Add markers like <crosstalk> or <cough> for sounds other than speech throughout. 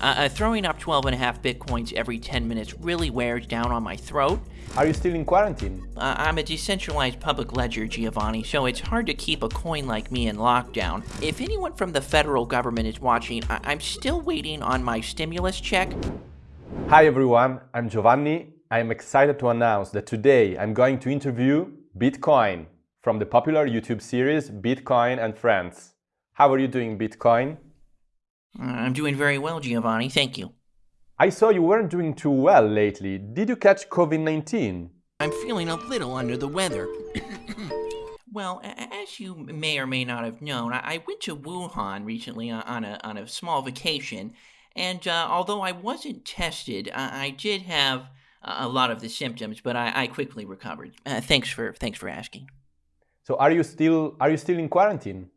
Uh, uh, throwing up 12 and a half bitcoins every 10 minutes really wears down on my throat. Are you still in quarantine? Uh, I'm a decentralized public ledger, Giovanni, so it's hard to keep a coin like me in lockdown. If anyone from the federal government is watching, I- I'm still waiting on my stimulus check. Hi everyone, I'm Giovanni. I am excited to announce that today I'm going to interview Bitcoin from the popular YouTube series Bitcoin and Friends. How are you doing, Bitcoin? Uh, I'm doing very well, Giovanni, thank you. I saw you weren't doing too well lately. Did you catch COVID 19? I'm feeling a little under the weather. <coughs> well, as you may or may not have known, I, went to Wuhan recently on- on a, on a small vacation, and uh, although I wasn't tested, I, I did have a a lot of the symptoms, but I, I quickly recovered. Uh, thanks for thanks for asking. So are you still are you still in quarantine?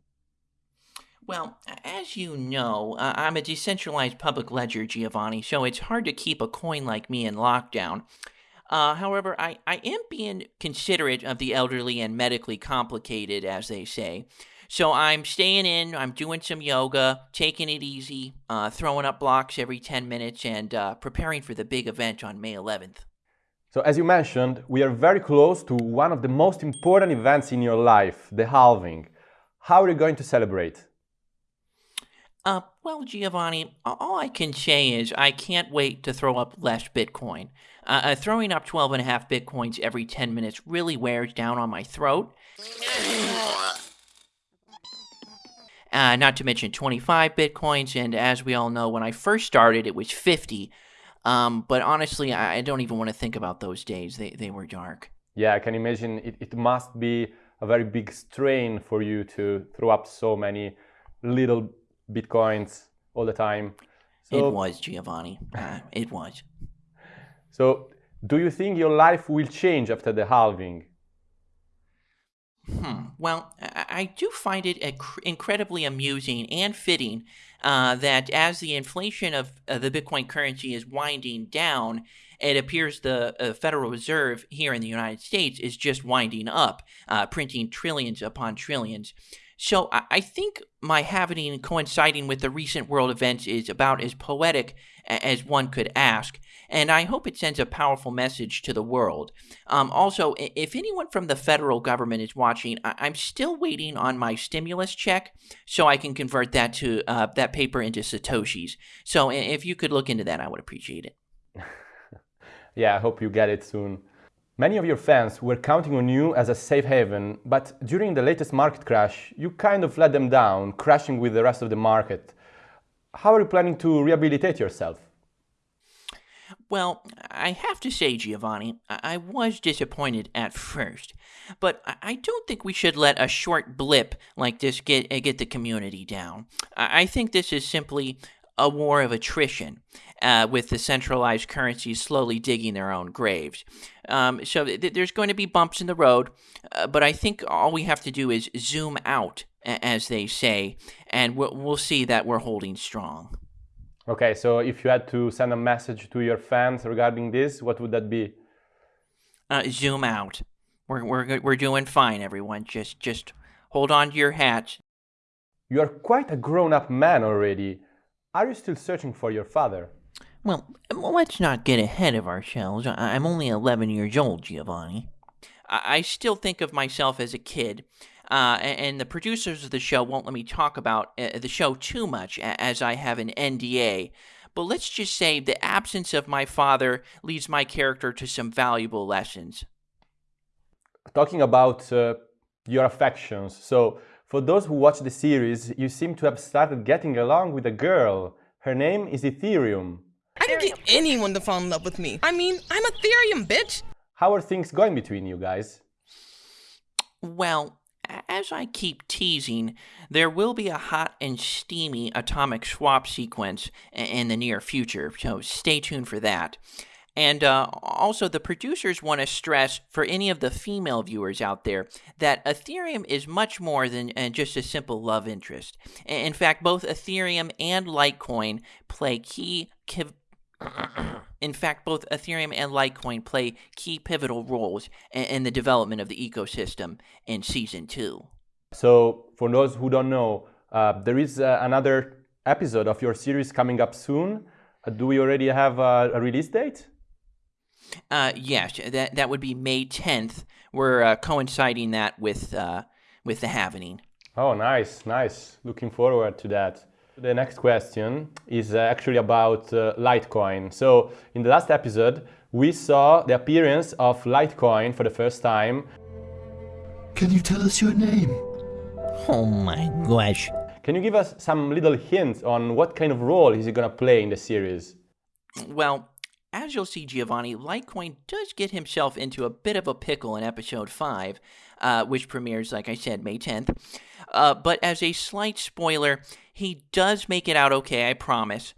Well, as you know, uh, I'm a decentralized public ledger, Giovanni, so it's hard to keep a coin like me in lockdown. Uh, however, I, I am being considerate of the elderly and medically complicated, as they say. So I'm staying in, I'm doing some yoga, taking it easy, uh, throwing up blocks every 10 minutes, and uh, preparing for the big event on May 11th. So as you mentioned, we are very close to one of the most important events in your life, the halving. How are you going to celebrate? Uh, well, Giovanni, all I can say is I can't wait to throw up less Bitcoin. Uh, uh, throwing up 12 and a half Bitcoins every 10 minutes really wears down on my throat. Uh, not to mention 25 Bitcoins, and as we all know, when I first started, it was 50. Um, but honestly, I, don't even want to think about those days. They, they were dark. Yeah, I can imagine it, it must be a very big strain for you to throw up so many little bitcoins all the time. So, it was, Giovanni. Uh, it was. <laughs> so do you think your life will change after the halving? Hmm. Well, I, do find it incredibly amusing and fitting uh, that as the inflation of uh, the Bitcoin currency is winding down, it appears the uh, Federal Reserve here in the United States is just winding up, uh, printing trillions upon trillions. So I, think my happening coinciding with the recent world events is about as poetic as one could ask, and I hope it sends a powerful message to the world. Um, also, if anyone from the federal government is watching, I- I'm still waiting on my stimulus check so I can convert that to uh, that paper into satoshis. So if you could look into that, I would appreciate it. <laughs> Yeah, I hope you get it soon. Many of your fans were counting on you as a safe haven, but during the latest market crash, you kind of let them down, crashing with the rest of the market. How are you planning to rehabilitate yourself? Well, I have to say, Giovanni, I was disappointed at first, but I- don't think we should let a short blip like this get get the community down. I think this is simply a war of attrition, uh, with the centralized currencies slowly digging their own graves. Um, so th- there's going to be bumps in the road, uh, but I think all we have to do is zoom out, a- as they say, and we'll, we'll see that we're holding strong. Okay, so if you had to send a message to your fans regarding this, what would that be? uh, zoom out. We're we're we're doing fine, everyone. Just just hold on to your hats. You are quite a grown up man already. Are you still searching for your father? Well, let's not get ahead of ourselves. I- I'm only 11 years old, Giovanni. I, I still think of myself as a kid. Uh, and the producers of the show won't let me talk about uh, the show too much, as I have an NDA. But let's just say the absence of my father leads my character to some valuable lessons. Talking about uh, your affections, so for those who watch the series, you seem to have started getting along with a girl. Her name is Ethereum. I can get anyone to fall in love with me. I mean, I'm Ethereum, bitch. How are things going between you guys? Well, as I keep teasing, there will be a hot and steamy atomic swap sequence in the near future, so stay tuned for that. And uh, also, the producers want to stress for any of the female viewers out there that Ethereum is much more than uh, just a simple love interest. In fact, both Ethereum and Litecoin play key. In fact, both Ethereum and Litecoin play key pivotal roles in the development of the ecosystem in Season 2. So, for those who don't know, uh, there is uh, another episode of your series coming up soon. Uh, do we already have a, a release date? Uh, yes, that that would be May 10th. We're uh, coinciding that with uh, with the Havening. Oh, nice, nice. Looking forward to that. The next question is uh, actually about uh, Litecoin. So, in the last episode, we saw the appearance of Litecoin for the first time. Can you tell us your name? Oh my gosh. Can you give us some little hints on what kind of role is he going to play in the series? Well, as you'll see, Giovanni, Litecoin does get himself into a bit of a pickle in episode 5, uh, which premieres, like I said, May 10th. Uh, but as a slight spoiler, he does make it out okay, I promise.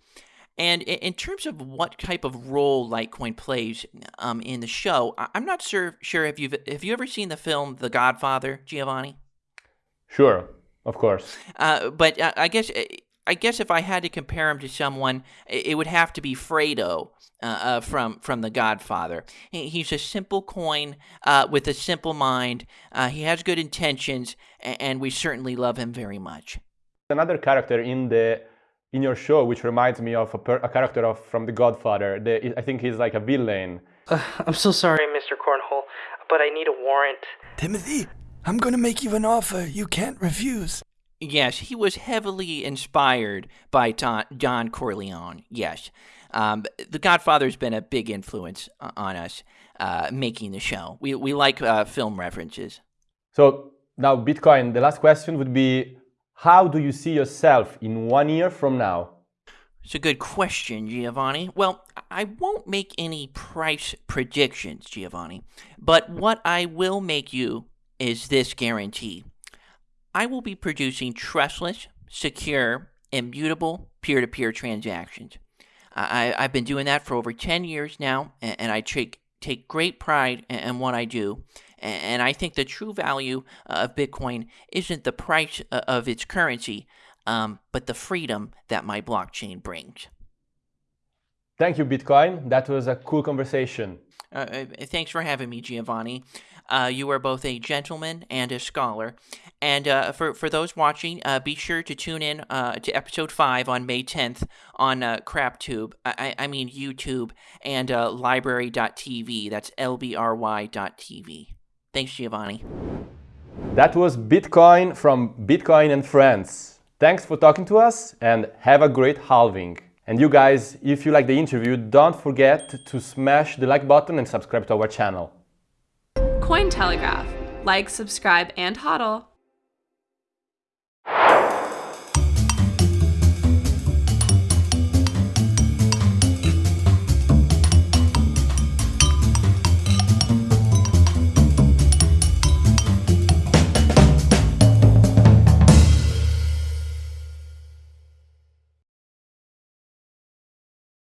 And in terms of what type of role Litecoin plays um, in the show, I'm not sure. Sure, have you have you ever seen the film The Godfather, Giovanni? Sure, of course. Uh, but uh, I guess I guess if I had to compare him to someone, it would have to be Fredo uh, uh, from from The Godfather. He's a simple coin uh, with a simple mind. Uh, he has good intentions, and we certainly love him very much. Another character in the in your show, which reminds me of a, per, a character of from The Godfather. The, I think he's like a villain. Uh, I'm so sorry, Mr. Cornhole, but I need a warrant. Timothy, I'm going to make you an offer you can't refuse. Yes, he was heavily inspired by Don, Don Corleone. Yes. Um, the Godfather's been a big influence on us uh, making the show. We, we like uh, film references. So now, Bitcoin, the last question would be how do you see yourself in one year from now? It's a good question, Giovanni. Well, I won't make any price predictions, Giovanni, but what I will make you is this guarantee. I will be producing trustless, secure, immutable peer to peer transactions. I, have been doing that for over 10 years now, and, and I take, take great pride in, in what I do. And I think the true value of Bitcoin isn't the price of its currency, um, but the freedom that my blockchain brings. Thank you, Bitcoin. That was a cool conversation. Uh, uh thanks for having me, Giovanni. Uh, you are both a gentleman and a scholar. And uh, for, for those watching, uh, be sure to tune in uh, to episode 5 on May 10th on uh, CrapTube, I, I mean YouTube, and uh, LBRY.tv. That's L-B-R-Y.tv. Thanks, Giovanni. That was Bitcoin from Bitcoin and Friends. Thanks for talking to us and have a great halving. And you guys, if you like the interview, don't forget to smash the like button and subscribe to our channel. Cointelegraph. Like, subscribe, and hodl.